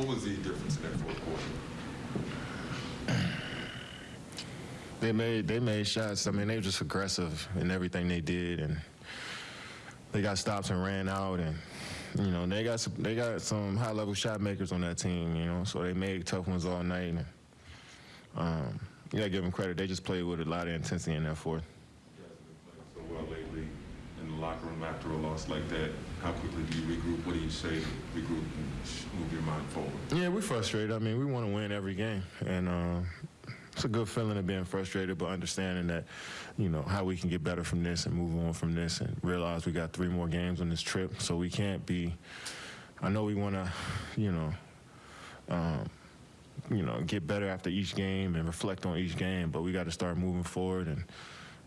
What was the difference in that fourth quarter? They made they made shots. I mean, they were just aggressive in everything they did, and they got stops and ran out, and you know they got some, they got some high level shot makers on that team. You know, so they made tough ones all night. And, um, you gotta give them credit. They just played with a lot of intensity in that fourth. You guys have been playing so well lately in the locker room after a loss like that. How quickly do you regroup? What do you say to regroup and move your mind forward? Yeah, we're frustrated. I mean, we want to win every game, and uh, it's a good feeling of being frustrated, but understanding that, you know, how we can get better from this and move on from this, and realize we got three more games on this trip, so we can't be. I know we want to, you know, um, you know, get better after each game and reflect on each game, but we got to start moving forward and.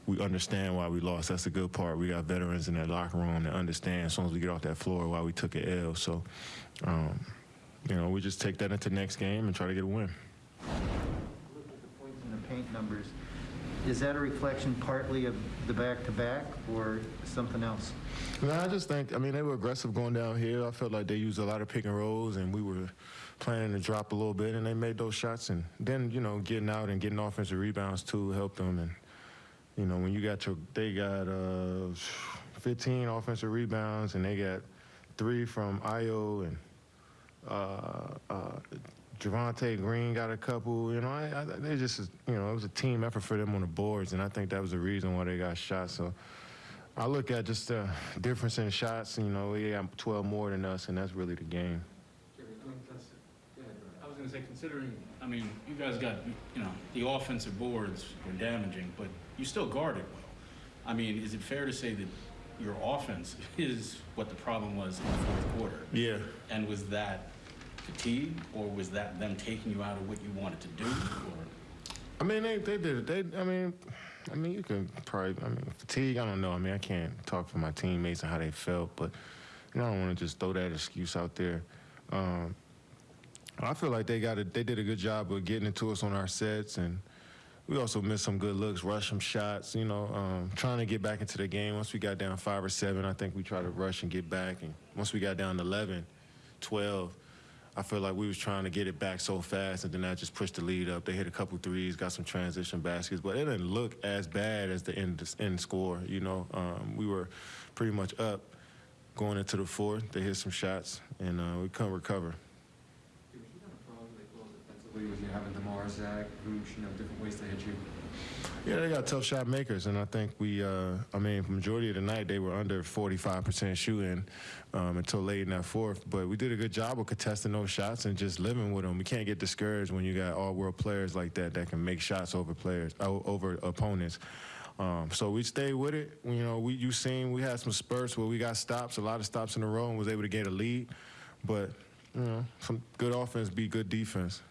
We understand why we lost. That's the good part. We got veterans in that locker room that understand as soon as we get off that floor why we took an L. So, um, you know, we just take that into next game and try to get a win. Look at the points in the paint numbers. Is that a reflection partly of the back-to-back or something else? No, I just think, I mean, they were aggressive going down here. I felt like they used a lot of pick and rolls, and we were planning to drop a little bit, and they made those shots. And then, you know, getting out and getting offensive rebounds too helped them. And, you know, when you got your, they got uh, 15 offensive rebounds, and they got three from Ayo and uh, uh, Javonte Green got a couple. You know, I, I, they just, you know, it was a team effort for them on the boards, and I think that was the reason why they got shot. So I look at just the difference in shots. You know, they got 12 more than us, and that's really the game. I mean, that's- I was going to say, considering, I mean, you guys got, you know, the offensive boards were damaging, but you still guarded well. I mean, is it fair to say that your offense is what the problem was in the fourth quarter? Yeah. And was that fatigue, or was that them taking you out of what you wanted to do? Or I mean, they, they did it. They, I mean, I mean, you can probably, I mean, fatigue. I don't know. I mean, I can't talk for my teammates and how they felt, but you know, I don't want to just throw that excuse out there. Um, I feel like they got a, they did a good job of getting it to us on our sets, and we also missed some good looks, rushed some shots. You know, um, trying to get back into the game. Once we got down five or seven, I think we tried to rush and get back. And once we got down 11, 12. I feel like we was trying to get it back so fast, and then that just pushed the lead up. They hit a couple threes, got some transition baskets, but it didn't look as bad as the end, end score. You know, um, we were pretty much up going into the fourth. They hit some shots, and uh, we couldn't recover. Was you having problems like defensively with you having Demar, Zach, Vooch, you know, different ways to hit you? Yeah, they got tough shot makers, and I think we, uh, I mean, majority of the night they were under 45% shooting um, until late in that fourth. But we did a good job of contesting those shots and just living with them. We can't get discouraged when you got all-world players like that that can make shots over players, over opponents. Um, so we stayed with it. You know, we you seen we had some spurts where we got stops, a lot of stops in a row, and was able to get a lead. But you know, some good offense be good defense.